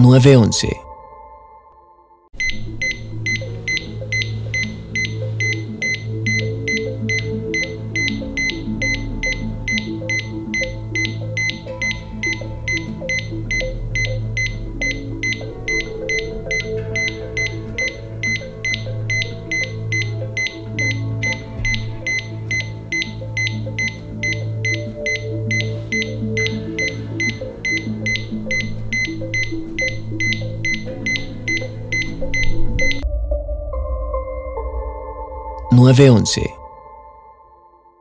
911. 911.